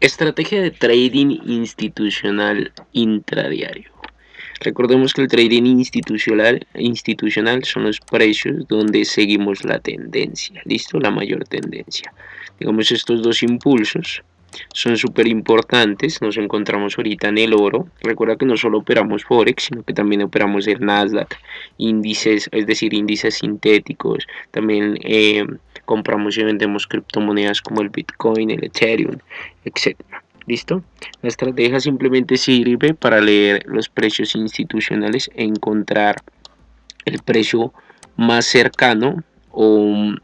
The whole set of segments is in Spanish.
Estrategia de trading institucional intradiario. Recordemos que el trading institucional, institucional son los precios donde seguimos la tendencia, ¿listo? La mayor tendencia. Digamos estos dos impulsos son súper importantes, nos encontramos ahorita en el oro, recuerda que no solo operamos Forex, sino que también operamos el Nasdaq, índices, es decir, índices sintéticos, también eh, compramos y vendemos criptomonedas como el Bitcoin, el Ethereum, etc. ¿Listo? La estrategia simplemente sirve para leer los precios institucionales e encontrar el precio más cercano o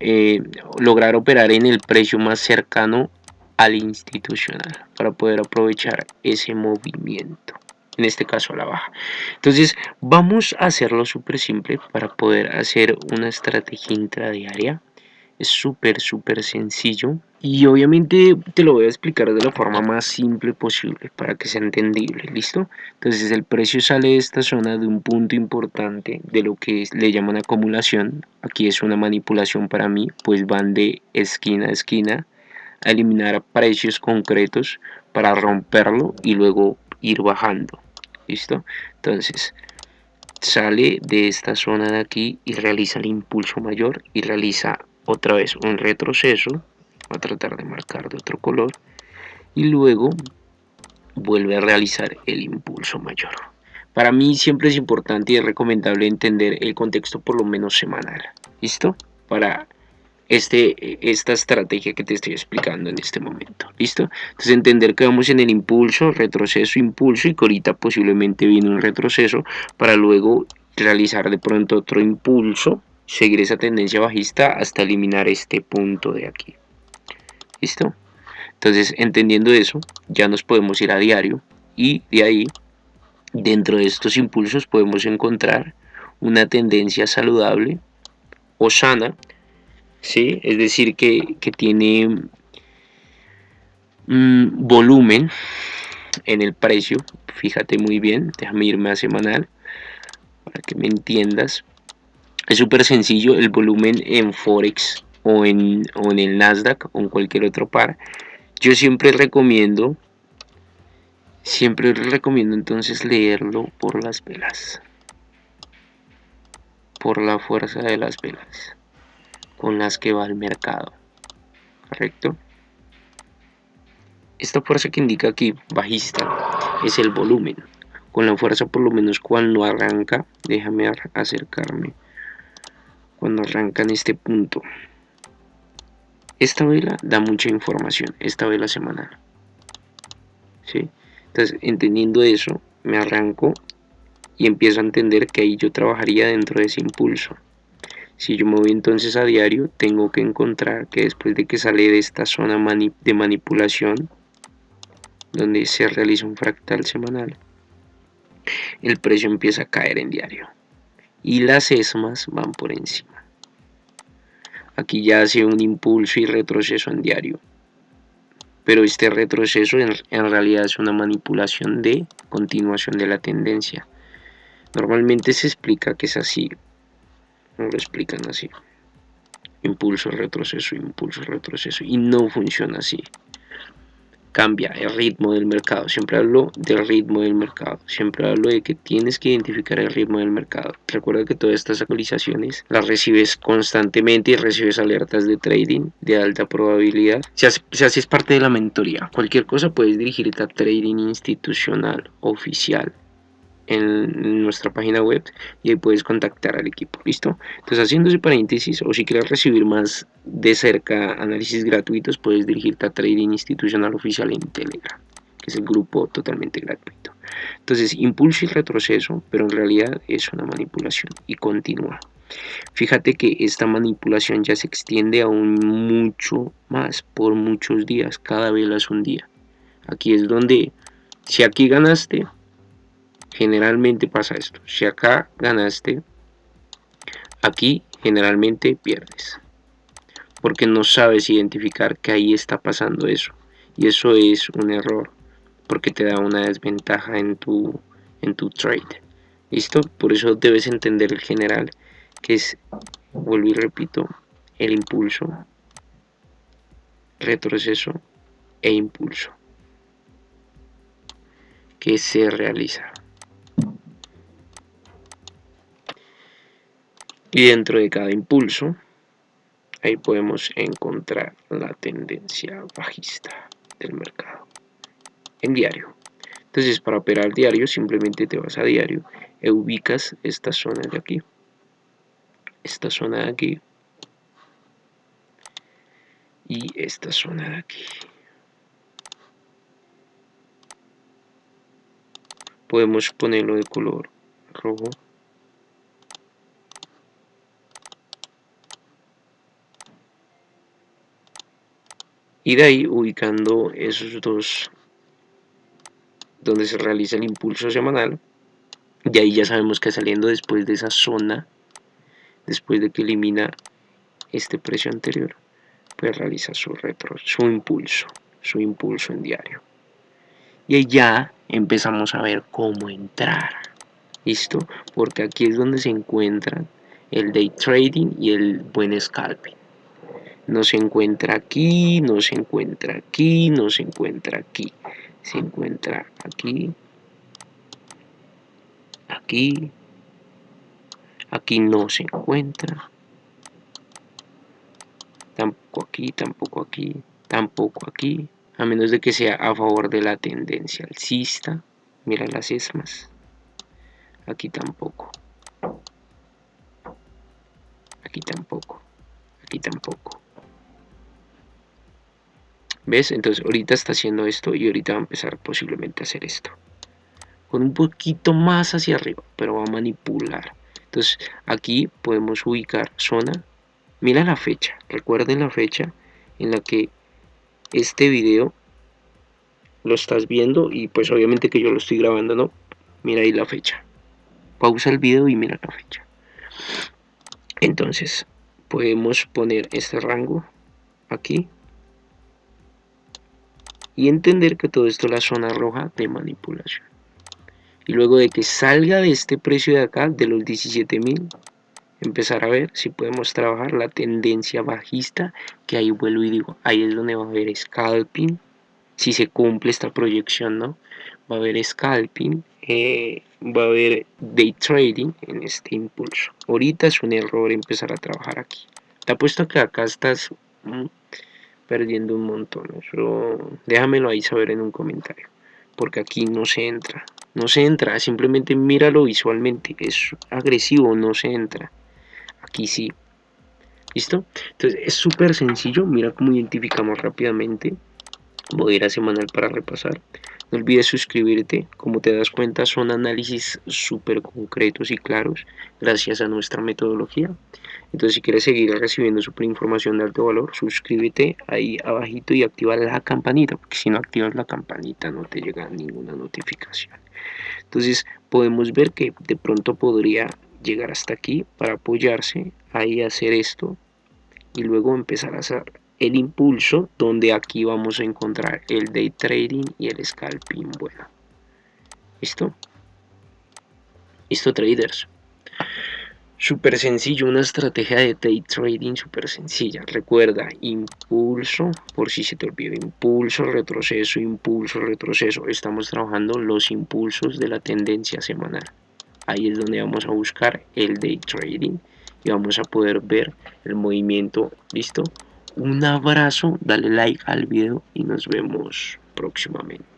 eh, lograr operar en el precio más cercano al institucional para poder aprovechar ese movimiento en este caso a la baja. Entonces vamos a hacerlo súper simple para poder hacer una estrategia intradiaria. Es súper súper sencillo y obviamente te lo voy a explicar de la forma más simple posible para que sea entendible listo entonces el precio sale de esta zona de un punto importante de lo que le llaman acumulación. Aquí es una manipulación para mí pues van de esquina a esquina a eliminar precios concretos para romperlo y luego ir bajando. Listo entonces sale de esta zona de aquí y realiza el impulso mayor y realiza otra vez un retroceso. Va a tratar de marcar de otro color y luego vuelve a realizar el impulso mayor. Para mí siempre es importante y recomendable entender el contexto por lo menos semanal. Listo para este, esta estrategia que te estoy explicando en este momento. ¿Listo? Entonces entender que vamos en el impulso, retroceso, impulso y que ahorita posiblemente viene un retroceso para luego realizar de pronto otro impulso, seguir esa tendencia bajista hasta eliminar este punto de aquí. ¿Listo? Entonces entendiendo eso, ya nos podemos ir a diario y de ahí, dentro de estos impulsos podemos encontrar una tendencia saludable o sana ¿sí? es decir, que, tiene mm, volumen en el precio, fíjate muy bien, déjame irme a semanal para que me entiendas. Es súper sencillo el volumen en Forex o en, o en el Nasdaq o en cualquier otro par. Yo siempre recomiendo, siempre recomiendo entonces leerlo por las velas, por la fuerza de las velas con las que va al mercado. ¿Correcto? Esta fuerza que indica aquí, bajista, es el volumen. Con la fuerza por lo menos cuando arranca, déjame acercarme, cuando arranca en este punto. Esta vela da mucha información, esta vela semanal. ¿Sí? Entonces, entendiendo eso, me arranco y empiezo a entender que ahí yo trabajaría dentro de ese impulso. Si yo me voy entonces a diario, tengo que encontrar que después de que sale de esta zona de manipulación, donde se realiza un fractal semanal, el precio empieza a caer en diario. Y las ESMAs van por encima. Aquí ya hace un impulso y retroceso en diario. Pero este retroceso en, realidad es una manipulación de continuación de la tendencia. Normalmente se explica que es así, lo explican así. Impulso retroceso impulso retroceso. Y no funciona así. Cambia el ritmo del mercado. Siempre hablo del ritmo del mercado. Siempre hablo de que tienes que identificar el ritmo del mercado. Recuerda que todas estas actualizaciones las recibes constantemente y recibes alertas de trading de alta probabilidad. Si así es parte de la mentoría cualquier cosa puedes dirigirte a trading institucional oficial en nuestra página web y ahí puedes contactar al equipo, ¿listo? Entonces haciendo ese paréntesis o si quieres recibir más de cerca análisis gratuitos puedes dirigirte a Trading Institucional Oficial en Telegram, que es el grupo totalmente gratuito. Entonces impulso y retroceso, pero en realidad es una manipulación y continúa. Fíjate que esta manipulación ya se extiende aún mucho más por muchos días, cada vela es un día. Aquí es donde, si aquí ganaste, generalmente pasa esto. Si acá ganaste, aquí generalmente pierdes. Porque no sabes identificar que ahí está pasando eso. Y eso es un error. Porque te da una desventaja en tu, en tu trade. ¿Listo? Por eso debes entender el general. Que es, vuelvo y repito, el impulso, retroceso e impulso que se realiza. Y dentro de cada impulso, ahí podemos encontrar la tendencia bajista del mercado en diario. Entonces, para operar diario, simplemente te vas a diario e ubicas esta zona de aquí. Esta zona de aquí. Y esta zona de aquí. Podemos ponerlo de color rojo. Y de ahí ubicando esos dos donde se realiza el impulso semanal. Y ahí ya sabemos que saliendo después de esa zona, después de que elimina este precio anterior, pues realiza su retro, su impulso, su impulso en diario. Y ahí ya empezamos a ver cómo entrar. ¿Listo? Porque aquí es donde se encuentran el day trading y el buen scalping. No se encuentra aquí, no se encuentra aquí, no se encuentra aquí. Se encuentra aquí, aquí, aquí no se encuentra, tampoco aquí, tampoco aquí, tampoco aquí, a menos de que sea a favor de la tendencia alcista, mira las esmas, aquí tampoco, aquí tampoco, aquí tampoco. ¿Ves? Entonces ahorita está haciendo esto y ahorita va a empezar posiblemente a hacer esto. Con un poquito más hacia arriba, pero va a manipular. Entonces aquí podemos ubicar zona. Mira la fecha, recuerden la fecha en la que este video lo estás viendo y pues obviamente que yo lo estoy grabando, ¿no? Mira ahí la fecha. Pausa el video y mira la fecha. Entonces podemos poner este rango aquí y entender que todo esto es la zona roja de manipulación. Y luego de que salga de este precio de acá, de los 17.000, empezar a ver si podemos trabajar la tendencia bajista, que ahí vuelvo y digo, ahí es donde va a haber scalping, si se cumple esta proyección, ¿no? Va a haber scalping, eh, va a haber day trading en este impulso. Ahorita es un error empezar a trabajar aquí. Te apuesto que acá estás mm, perdiendo un montón. Eso déjamelo ahí saber en un comentario. Porque aquí no se entra. No se entra, simplemente míralo visualmente. Es agresivo, no se entra. Aquí sí. ¿Listo? Entonces es súper sencillo. Mira cómo identificamos rápidamente. Voy a ir a semanal para repasar. No olvides suscribirte, como te das cuenta son análisis súper concretos y claros gracias a nuestra metodología. Entonces si quieres seguir recibiendo super información de alto valor, suscríbete ahí abajito y activa la campanita, porque si no activas la campanita no te llega ninguna notificación. Entonces podemos ver que de pronto podría llegar hasta aquí para apoyarse, ahí hacer esto y luego empezar a hacer el impulso donde aquí vamos a encontrar el day trading y el scalping. Bueno listo listo traders súper sencillo una estrategia de day trading súper sencilla. Recuerda impulso por si se te olvidó impulso retroceso impulso retroceso. Estamos trabajando los impulsos de la tendencia semanal. Ahí es donde vamos a buscar el day trading y vamos a poder ver el movimiento. Listo un abrazo, dale like al video y nos vemos próximamente.